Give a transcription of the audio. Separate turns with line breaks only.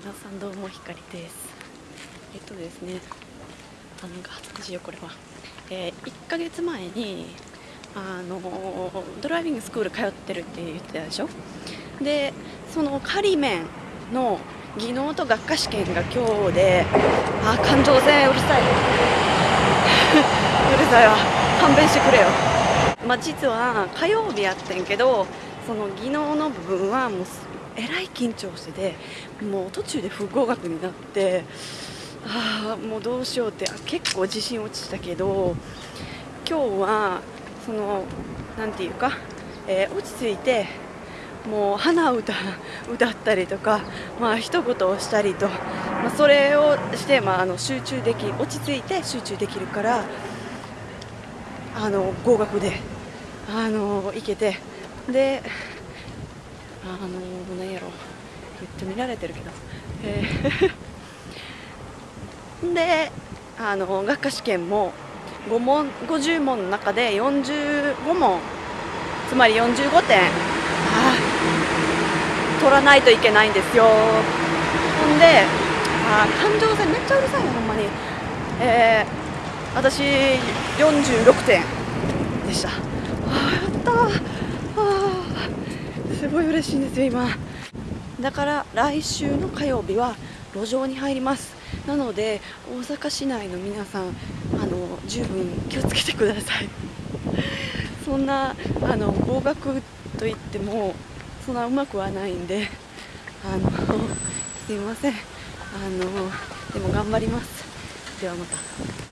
皆さんどうもひかりです。えっとですねあなんか恥ずかしいよこれは、えー、1ヶ月前にあのドライビングスクール通ってるって言ってたでしょ？でその仮面の技能と学科試験が今日であ感情線うるさい。うるさいわ。勘弁してくれよ。まあ実は火曜日やってんけどその技能の部分はもうえらい緊張しててもう途中で不合格になってああもうどうしようって結構自信落ちたけど今日はその何て言うか、えー、落ち着いてもう鼻歌 歌ったりとか、まあ一言をしたりと、まあ、それをして、まあ、あの集中でき落ち着いて集中できるからあの合格であのいけてであの何やろめっちゃ見られてるけど、えー であの学科試験も5問50問の中で45問つまり45点あ取らないといけないんですよ。ほんであ感情線めっちゃうるさいよほんまに。えー、私46点でした。あやったすごい嬉しいんですよ今。だから来週の火曜日は路上に入ります。なので大阪市内の皆さんあの十分気をつけてください。そんなあの合格といってもそんなうまくはないんであのすいません。あのでも頑張ります。ではまた。